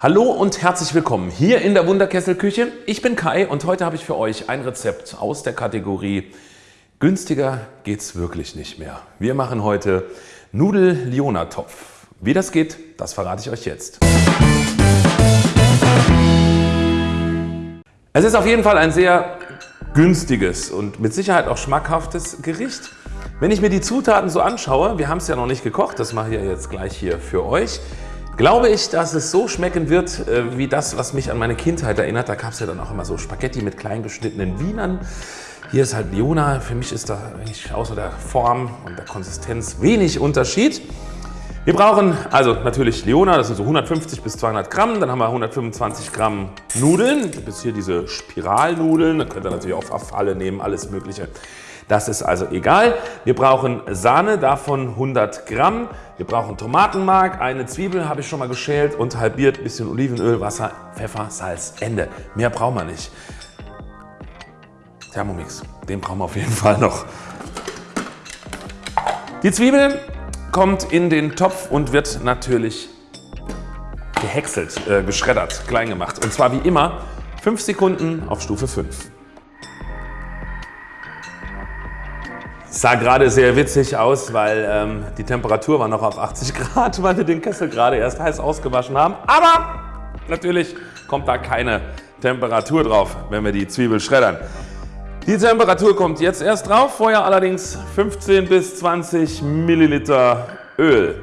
Hallo und herzlich willkommen hier in der Wunderkesselküche. Ich bin Kai und heute habe ich für euch ein Rezept aus der Kategorie Günstiger geht's wirklich nicht mehr. Wir machen heute Nudel-Liona-Topf. Wie das geht, das verrate ich euch jetzt. Es ist auf jeden Fall ein sehr günstiges und mit Sicherheit auch schmackhaftes Gericht. Wenn ich mir die Zutaten so anschaue, wir haben es ja noch nicht gekocht, das mache ich ja jetzt gleich hier für euch, glaube ich, dass es so schmecken wird, äh, wie das, was mich an meine Kindheit erinnert. Da gab es ja dann auch immer so Spaghetti mit klein geschnittenen Wienern. Hier ist halt Liona. Für mich ist da eigentlich außer der Form und der Konsistenz wenig Unterschied. Wir brauchen also natürlich Liona, das sind so 150 bis 200 Gramm. Dann haben wir 125 Gramm Nudeln. Bis hier diese Spiralnudeln. Da könnt ihr natürlich auch Verfalle nehmen, alles mögliche. Das ist also egal. Wir brauchen Sahne, davon 100 Gramm. Wir brauchen Tomatenmark, eine Zwiebel habe ich schon mal geschält und halbiert, bisschen Olivenöl, Wasser, Pfeffer, Salz, Ende. Mehr brauchen wir nicht. Thermomix, den brauchen wir auf jeden Fall noch. Die Zwiebel kommt in den Topf und wird natürlich gehäckselt, äh, geschreddert, klein gemacht. Und zwar wie immer 5 Sekunden auf Stufe 5. Sah gerade sehr witzig aus, weil ähm, die Temperatur war noch auf 80 Grad, weil wir den Kessel gerade erst heiß ausgewaschen haben. Aber natürlich kommt da keine Temperatur drauf, wenn wir die Zwiebel schreddern. Die Temperatur kommt jetzt erst drauf, vorher allerdings 15 bis 20 Milliliter Öl.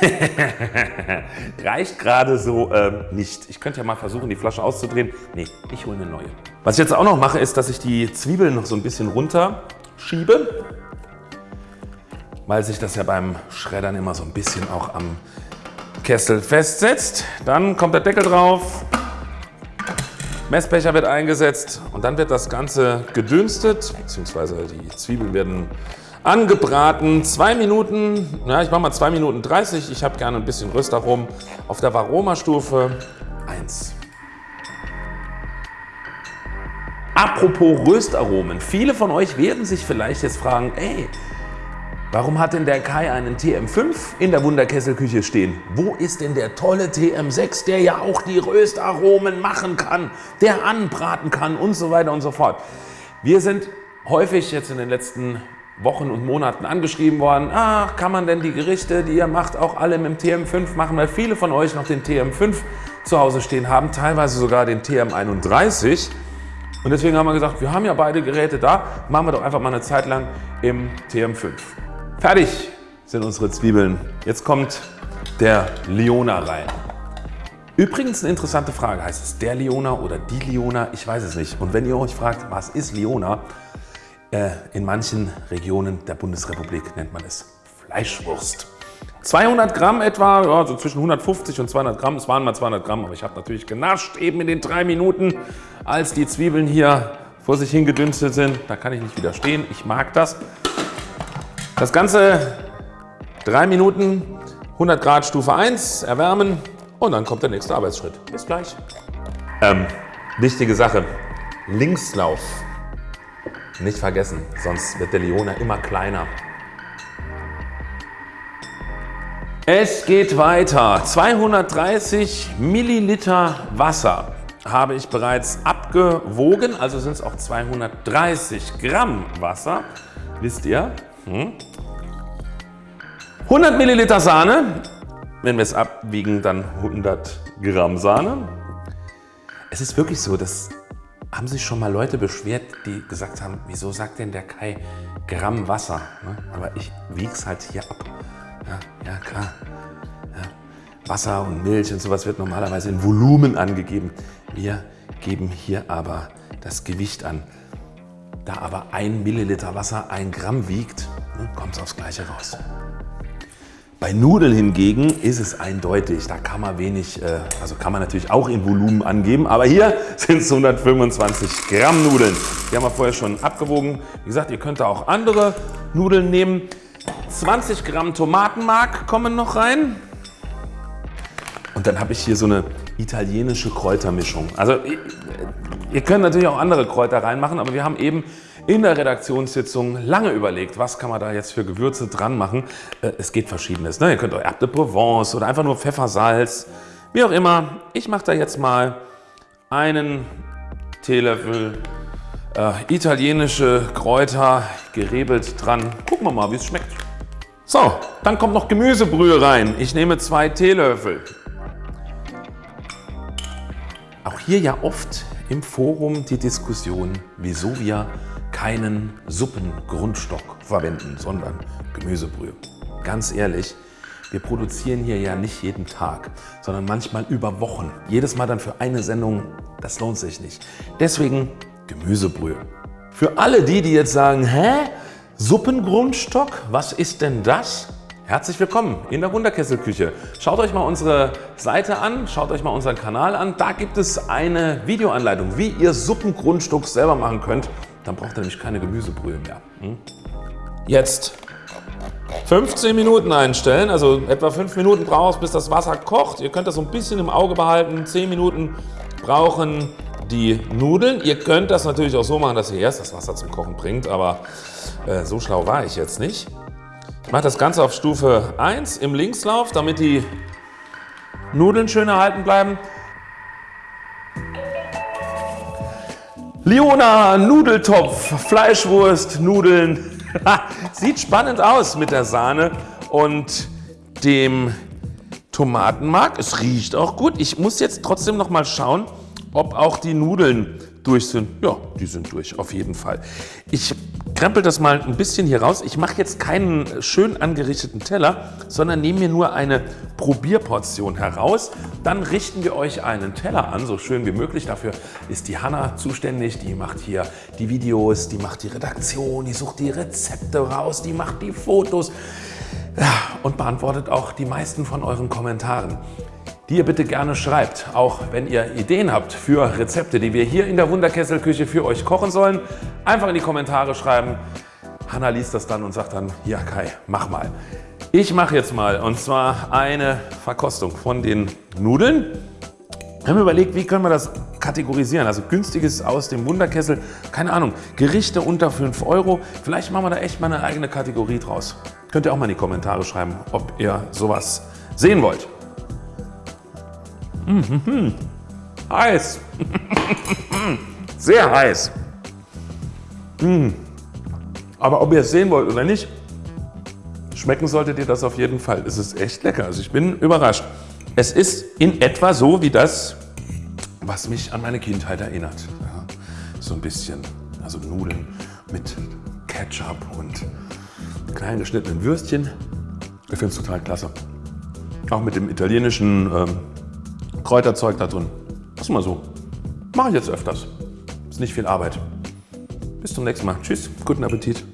Reicht gerade so äh, nicht. Ich könnte ja mal versuchen, die Flasche auszudrehen. Nee, ich hole eine neue. Was ich jetzt auch noch mache, ist, dass ich die Zwiebeln noch so ein bisschen runter schiebe, weil sich das ja beim Schreddern immer so ein bisschen auch am Kessel festsetzt. Dann kommt der Deckel drauf, Messbecher wird eingesetzt und dann wird das Ganze gedünstet, beziehungsweise die Zwiebeln werden Angebraten, zwei Minuten, ja, ich mache mal zwei Minuten 30. Ich habe gerne ein bisschen Röstaromen auf der Varoma-Stufe 1. Apropos Röstaromen. Viele von euch werden sich vielleicht jetzt fragen, ey, warum hat denn der Kai einen TM5 in der Wunderkesselküche stehen? Wo ist denn der tolle TM6, der ja auch die Röstaromen machen kann, der anbraten kann und so weiter und so fort. Wir sind häufig jetzt in den letzten Wochen und Monaten angeschrieben worden, ach, kann man denn die Gerichte, die ihr macht, auch alle mit dem TM5 machen, weil viele von euch noch den TM5 zu Hause stehen haben, teilweise sogar den TM31. Und deswegen haben wir gesagt, wir haben ja beide Geräte da, machen wir doch einfach mal eine Zeit lang im TM5. Fertig sind unsere Zwiebeln. Jetzt kommt der Liona rein. Übrigens eine interessante Frage, heißt es der Liona oder die Liona? Ich weiß es nicht. Und wenn ihr euch fragt, was ist Liona, äh, in manchen Regionen der Bundesrepublik nennt man es Fleischwurst. 200 Gramm etwa, ja, so zwischen 150 und 200 Gramm. Es waren mal 200 Gramm, aber ich habe natürlich genascht eben in den drei Minuten, als die Zwiebeln hier vor sich hingedünstet sind. Da kann ich nicht widerstehen. Ich mag das. Das Ganze drei Minuten, 100 Grad Stufe 1, erwärmen und dann kommt der nächste Arbeitsschritt. Bis gleich. Ähm, wichtige Sache, Linkslauf nicht vergessen, sonst wird der Leona immer kleiner. Es geht weiter. 230 Milliliter Wasser habe ich bereits abgewogen, also sind es auch 230 Gramm Wasser, wisst ihr. 100 hm? Milliliter Sahne, wenn wir es abwiegen, dann 100 Gramm Sahne. Es ist wirklich so, dass haben sich schon mal Leute beschwert, die gesagt haben, wieso sagt denn der Kai Gramm Wasser? Ne? Aber ich wiege es halt hier ab. Ja, ja klar. Ja. Wasser und Milch und sowas wird normalerweise in Volumen angegeben. Wir geben hier aber das Gewicht an. Da aber ein Milliliter Wasser ein Gramm wiegt, ne, kommt es aufs Gleiche raus. Bei Nudeln hingegen ist es eindeutig, da kann man wenig, äh, also kann man natürlich auch in Volumen angeben, aber hier sind es 125 Gramm Nudeln. Die haben wir vorher schon abgewogen. Wie gesagt, ihr könnt da auch andere Nudeln nehmen. 20 Gramm Tomatenmark kommen noch rein. Und dann habe ich hier so eine italienische Kräutermischung. Also ihr könnt natürlich auch andere Kräuter reinmachen, aber wir haben eben in der Redaktionssitzung lange überlegt, was kann man da jetzt für Gewürze dran machen. Äh, es geht verschiedenes. Ne? Ihr könnt euch Abde Provence oder einfach nur Pfeffersalz, wie auch immer. Ich mache da jetzt mal einen Teelöffel äh, italienische Kräuter gerebelt dran. Gucken wir mal, wie es schmeckt. So, dann kommt noch Gemüsebrühe rein. Ich nehme zwei Teelöffel. Auch hier ja oft im Forum die Diskussion, wieso wir keinen Suppengrundstock verwenden, sondern Gemüsebrühe. Ganz ehrlich, wir produzieren hier ja nicht jeden Tag, sondern manchmal über Wochen. Jedes Mal dann für eine Sendung, das lohnt sich nicht. Deswegen Gemüsebrühe. Für alle die, die jetzt sagen, hä, Suppengrundstock, was ist denn das? Herzlich willkommen in der Wunderkesselküche. Schaut euch mal unsere Seite an, schaut euch mal unseren Kanal an. Da gibt es eine Videoanleitung, wie ihr Suppengrundstock selber machen könnt. Dann braucht ihr nämlich keine Gemüsebrühe mehr. Hm? Jetzt 15 Minuten einstellen, also etwa 5 Minuten braucht es, bis das Wasser kocht. Ihr könnt das so ein bisschen im Auge behalten. 10 Minuten brauchen die Nudeln. Ihr könnt das natürlich auch so machen, dass ihr erst das Wasser zum Kochen bringt, aber äh, so schlau war ich jetzt nicht. Ich mache das Ganze auf Stufe 1 im Linkslauf, damit die Nudeln schön erhalten bleiben. Liona Nudeltopf, Fleischwurst, Nudeln. Sieht spannend aus mit der Sahne und dem Tomatenmark. Es riecht auch gut. Ich muss jetzt trotzdem noch mal schauen, ob auch die Nudeln durch sind. Ja, die sind durch, auf jeden Fall. Ich krempel das mal ein bisschen hier raus. Ich mache jetzt keinen schön angerichteten Teller, sondern nehme mir nur eine Probierportion heraus. Dann richten wir euch einen Teller an, so schön wie möglich. Dafür ist die Hanna zuständig. Die macht hier die Videos, die macht die Redaktion, die sucht die Rezepte raus, die macht die Fotos und beantwortet auch die meisten von euren Kommentaren die ihr bitte gerne schreibt. Auch wenn ihr Ideen habt für Rezepte, die wir hier in der Wunderkesselküche für euch kochen sollen, einfach in die Kommentare schreiben. Hanna liest das dann und sagt dann, ja Kai, mach mal. Ich mache jetzt mal und zwar eine Verkostung von den Nudeln. Wir haben überlegt, wie können wir das kategorisieren. Also günstiges aus dem Wunderkessel, keine Ahnung, Gerichte unter 5 Euro. Vielleicht machen wir da echt mal eine eigene Kategorie draus. Könnt ihr auch mal in die Kommentare schreiben, ob ihr sowas sehen wollt. Mmh, heiß. Sehr heiß. Mmh. Aber ob ihr es sehen wollt oder nicht, schmecken solltet ihr das auf jeden Fall. Es ist echt lecker. Also ich bin überrascht. Es ist in etwa so wie das, was mich an meine Kindheit erinnert. Ja, so ein bisschen, also Nudeln mit Ketchup und klein geschnittenen Würstchen. Ich finde es total klasse. Auch mit dem italienischen ähm, Kräuterzeug da drin. Das ist mal so. Mache ich jetzt öfters. Ist nicht viel Arbeit. Bis zum nächsten Mal. Tschüss, guten Appetit.